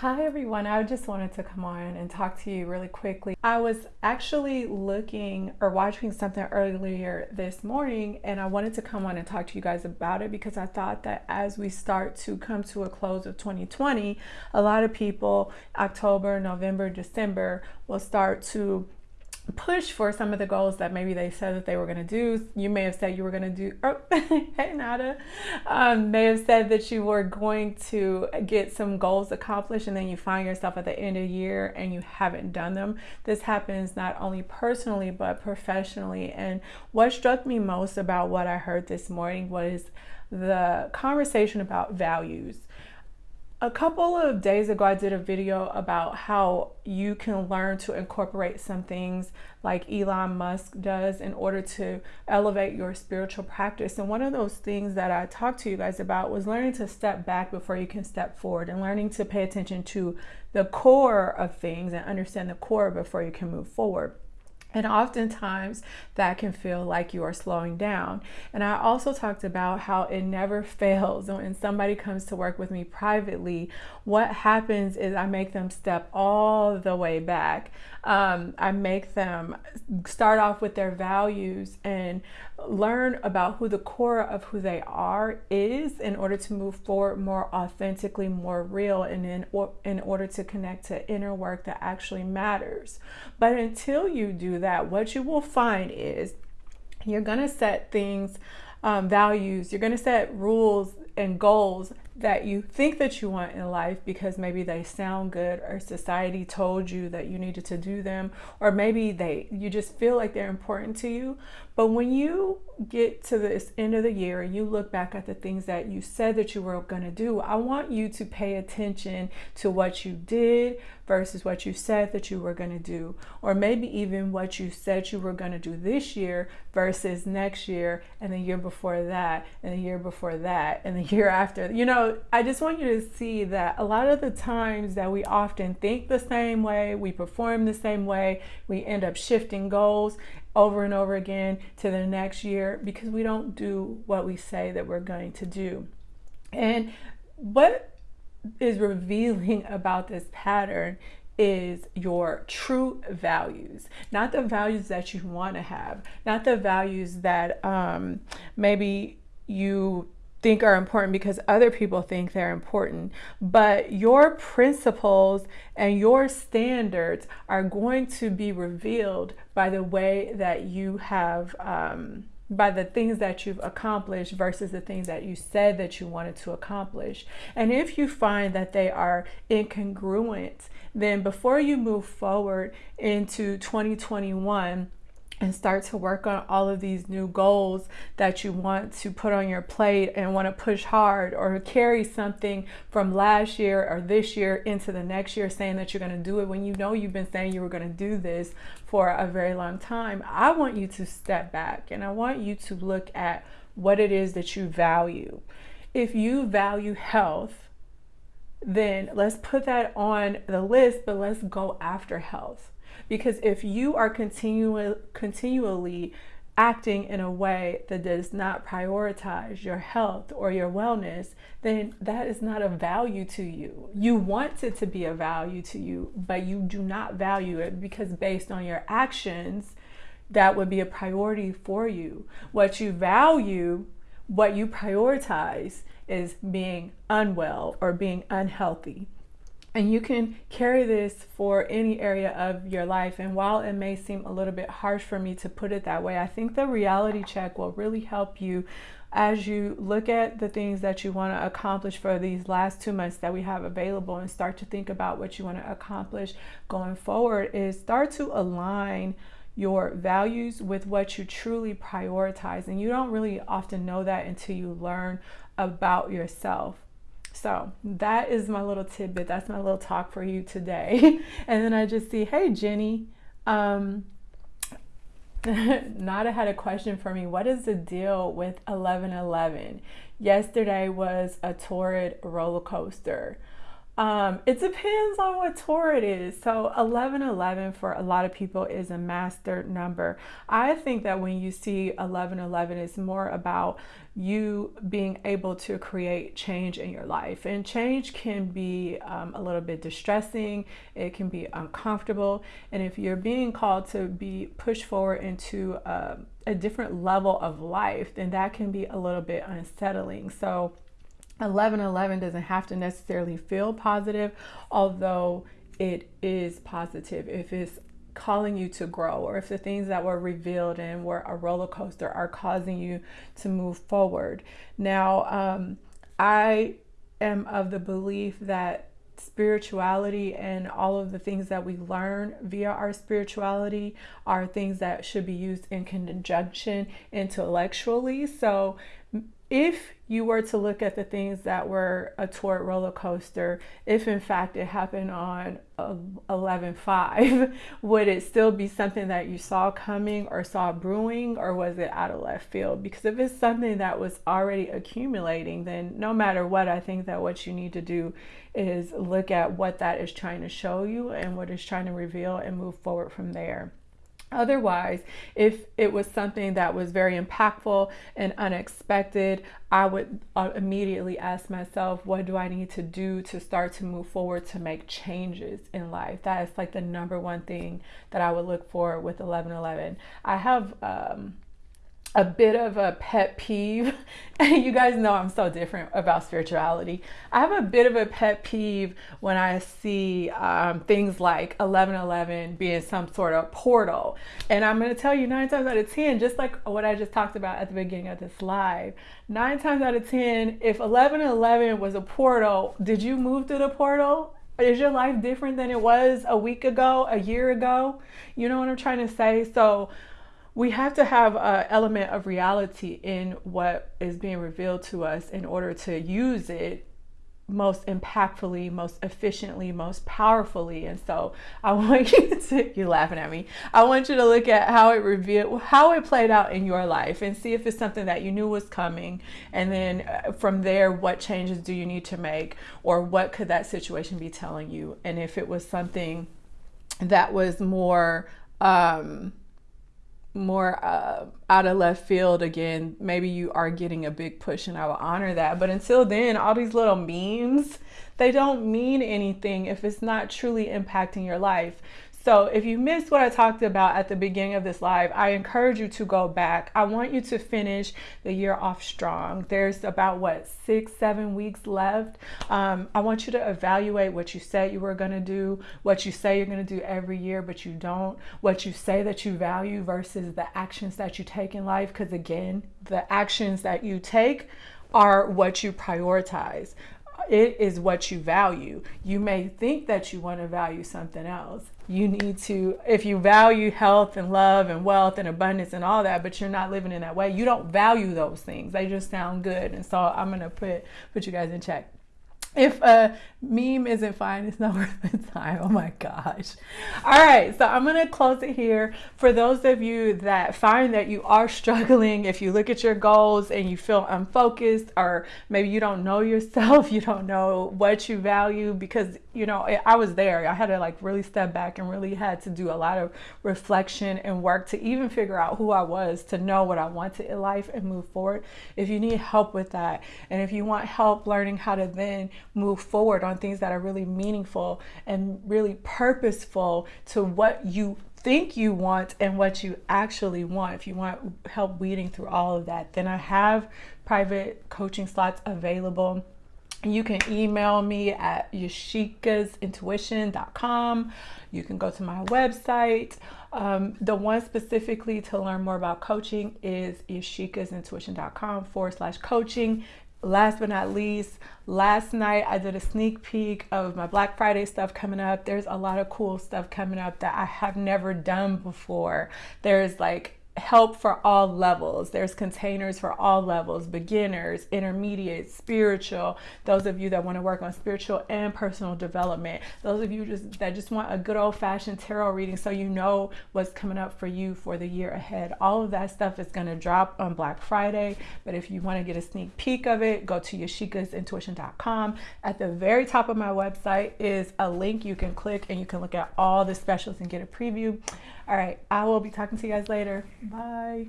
Hi everyone, I just wanted to come on and talk to you really quickly. I was actually looking or watching something earlier this morning and I wanted to come on and talk to you guys about it because I thought that as we start to come to a close of 2020, a lot of people, October, November, December, will start to push for some of the goals that maybe they said that they were going to do. You may have said you were going to do, oh, hey Nada, um, may have said that you were going to get some goals accomplished and then you find yourself at the end of the year and you haven't done them. This happens not only personally but professionally. And what struck me most about what I heard this morning was the conversation about values a couple of days ago, I did a video about how you can learn to incorporate some things like Elon Musk does in order to elevate your spiritual practice. And one of those things that I talked to you guys about was learning to step back before you can step forward and learning to pay attention to the core of things and understand the core before you can move forward. And oftentimes that can feel like you are slowing down. And I also talked about how it never fails. When somebody comes to work with me privately, what happens is I make them step all the way back. Um, I make them start off with their values and learn about who the core of who they are is in order to move forward more authentically, more real, and in, in order to connect to inner work that actually matters. But until you do that, what you will find is you're going to set things, um, values, you're going to set rules and goals that you think that you want in life because maybe they sound good or society told you that you needed to do them or maybe they you just feel like they're important to you. But when you get to this end of the year and you look back at the things that you said that you were going to do I want you to pay attention to what you did versus what you said that you were going to do or maybe even what you said you were going to do this year versus next year and the year before that and the year before that and the year after you know I just want you to see that a lot of the times that we often think the same way, we perform the same way, we end up shifting goals over and over again to the next year because we don't do what we say that we're going to do. And what is revealing about this pattern is your true values, not the values that you want to have, not the values that um, maybe you think are important because other people think they're important. But your principles and your standards are going to be revealed by the way that you have, um, by the things that you've accomplished versus the things that you said that you wanted to accomplish. And if you find that they are incongruent, then before you move forward into 2021, and start to work on all of these new goals that you want to put on your plate and want to push hard or carry something from last year or this year into the next year saying that you're going to do it when you know you've been saying you were going to do this for a very long time. I want you to step back and I want you to look at what it is that you value. If you value health, then let's put that on the list, but let's go after health because if you are continu continually acting in a way that does not prioritize your health or your wellness, then that is not a value to you. You want it to be a value to you, but you do not value it because based on your actions, that would be a priority for you. What you value, what you prioritize is being unwell or being unhealthy. And you can carry this for any area of your life. And while it may seem a little bit harsh for me to put it that way, I think the reality check will really help you as you look at the things that you want to accomplish for these last two months that we have available and start to think about what you want to accomplish going forward is start to align your values with what you truly prioritize. And you don't really often know that until you learn about yourself. So that is my little tidbit. That's my little talk for you today. and then I just see, hey, Jenny, um, Nada had a question for me. What is the deal with 1111? Yesterday was a torrid roller coaster. Um, it depends on what tour it is. So 1111 for a lot of people is a master number. I think that when you see 1111, it's more about you being able to create change in your life. And change can be um, a little bit distressing, it can be uncomfortable. And if you're being called to be pushed forward into uh, a different level of life, then that can be a little bit unsettling. So 1111 doesn't have to necessarily feel positive, although it is positive if it's calling you to grow or if the things that were revealed and were a roller coaster are causing you to move forward. Now, um, I am of the belief that spirituality and all of the things that we learn via our spirituality are things that should be used in conjunction intellectually. So if you were to look at the things that were a tour roller coaster, if in fact it happened on 11.5, would it still be something that you saw coming or saw brewing, or was it out of left field? Because if it's something that was already accumulating, then no matter what, I think that what you need to do is look at what that is trying to show you and what it's trying to reveal and move forward from there. Otherwise, if it was something that was very impactful and unexpected, I would uh, immediately ask myself, what do I need to do to start to move forward to make changes in life? That is like the number one thing that I would look for with 1111. I have um, a bit of a pet peeve. And you guys know I'm so different about spirituality. I have a bit of a pet peeve when I see um, things like 1111 being some sort of portal. And I'm going to tell you nine times out of 10, just like what I just talked about at the beginning of this live, nine times out of 10, if 1111 was a portal, did you move through the portal? Is your life different than it was a week ago, a year ago? You know what I'm trying to say? So we have to have an element of reality in what is being revealed to us in order to use it most impactfully, most efficiently, most powerfully. And so I want you to, you're laughing at me. I want you to look at how it revealed, how it played out in your life and see if it's something that you knew was coming. And then uh, from there, what changes do you need to make or what could that situation be telling you? And if it was something that was more, um, more uh, out of left field again, maybe you are getting a big push and I will honor that. But until then, all these little memes, they don't mean anything if it's not truly impacting your life. So if you missed what I talked about at the beginning of this live, I encourage you to go back. I want you to finish the year off strong. There's about what, six, seven weeks left. Um, I want you to evaluate what you said you were going to do, what you say you're going to do every year, but you don't, what you say that you value versus the actions that you take in life. Because again, the actions that you take are what you prioritize it is what you value. You may think that you want to value something else. You need to, if you value health and love and wealth and abundance and all that, but you're not living in that way, you don't value those things. They just sound good. And so I'm going to put, put you guys in check if a meme isn't fine, it's not worth the time. Oh my gosh. All right, so I'm going to close it here. For those of you that find that you are struggling, if you look at your goals and you feel unfocused, or maybe you don't know yourself, you don't know what you value, because, you know, I was there. I had to like really step back and really had to do a lot of reflection and work to even figure out who I was, to know what I wanted in life and move forward. If you need help with that, and if you want help learning how to then move forward on things that are really meaningful and really purposeful to what you think you want and what you actually want. If you want help weeding through all of that, then I have private coaching slots available. You can email me at yashikasintuition.com. You can go to my website. Um, the one specifically to learn more about coaching is yashikasintuition.com forward slash coaching last but not least, last night I did a sneak peek of my Black Friday stuff coming up. There's a lot of cool stuff coming up that I have never done before. There's like help for all levels. There's containers for all levels beginners, intermediate, spiritual. Those of you that want to work on spiritual and personal development. Those of you just that just want a good old fashioned tarot reading so you know what's coming up for you for the year ahead. All of that stuff is going to drop on Black Friday. But if you want to get a sneak peek of it, go to yashikasintuition.com. At the very top of my website is a link you can click and you can look at all the specials and get a preview. All right, I will be talking to you guys later. Bye.